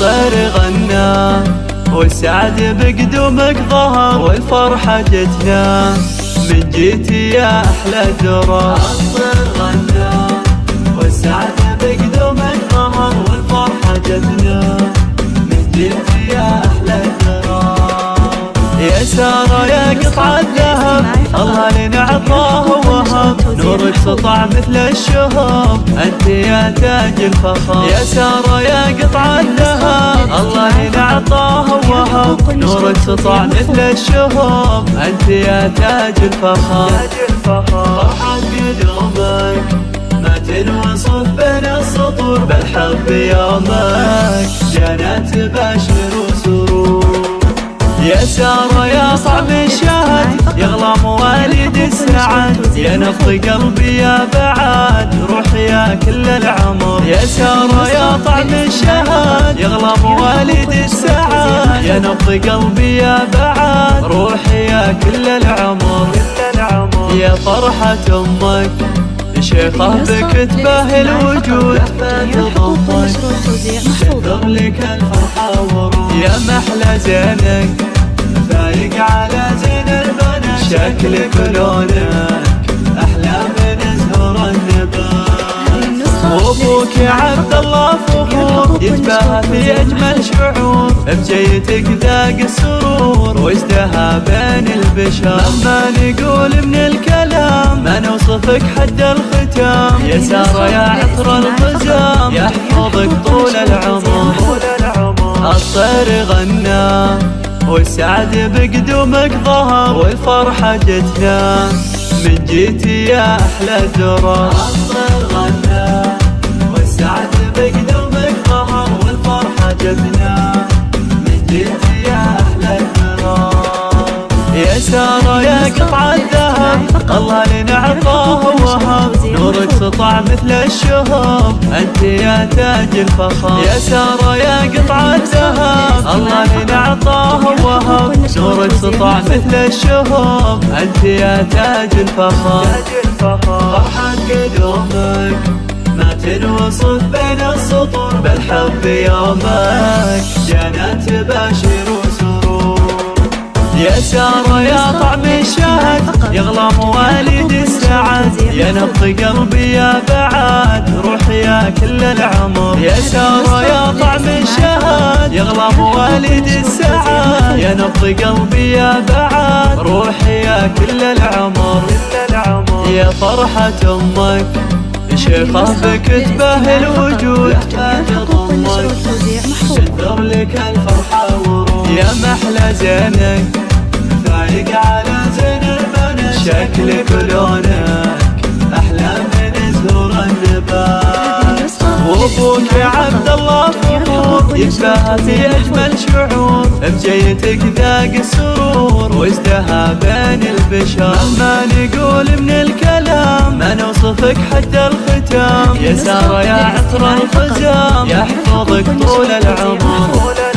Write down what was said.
الطير غنى والسعد بقدومك ظهر والفرحة جتنا. من جيتي يا أحلى درا نورك سطع مثل الشهب أنت يا تاج الفخر يا سارة يا قطع الذهب. الله لنا عطاه وهب. نورك سطع مثل الشهب أنت يا تاج الفخر فرحة قدومك ما تنوصف بين السطور. بالحب يومك جنات بشر يا سارة يا صعب الشهد يغلى مواليد السعد. يا نبض قلبي يا بعد روح يا كل العمر. يا سارة يا طعم الشهد يغلى مواليد السعد. يا نبض قلبي يا بعد روح يا كل العمر. يا فرحة أمك شيخة بك تباهي الوجود. فتضمك تنذر لك الفرحة يا محلى زينك فايق على زين البنات. شكلك ولونك أحلى من زهور النبات. وابوك يا عبد الله فخور يتباهى في أجمل شعور. بجيتك ذاق السرور وازدهى بين البشر. لما نقول من الكلام ما نوصفك حد الختام. يا سارة يا عطر الخزام يحفظك طول العمر. الطير غنى. والسعد بقدومك ظهر والفرحة جتنا. من جيتي يا أحلى والسعد بقدومك ظهر والفرحة جتنا. من جيتي يا أحلى يا سارة يا قطع الذهب الله لنا عطاه وهب سطع مثل الشهب. أنت يا تاج الفخر. يا سارة يا قطع الذهب. الله لنا عطاه وهب. نورك سطع مثل الشهب. أنت يا تاج الفخر. فرحة قدومك ما تنوصف بين السطور بالحب يومك. جنات باشر وسرور يا سارة يا طعم الشهد يغلى مواليد السعد. يا نبض قلبي يا بعد روح يا كل العمر. يا سارة يا طعم الشهد يغلى مواليد السعد. يا نبض قلبي يا بعد روح يا كل العمر. يا فرحة أمك شيخة بك تباهي الوجود. فتضمك تنثر لك الفرحة ورود يا محلى زينك فايق على زين البنات شكلك ولونك أحلى من زهور النبات وابوك يا عبد الله فخور في اجمل شعور بجيتك ذاق السرور وازدهى بين البشر ما نقول من الكلام ما نوصفك حتى الختام يا سارة يا عطر الخزام يحفظك طول العمر.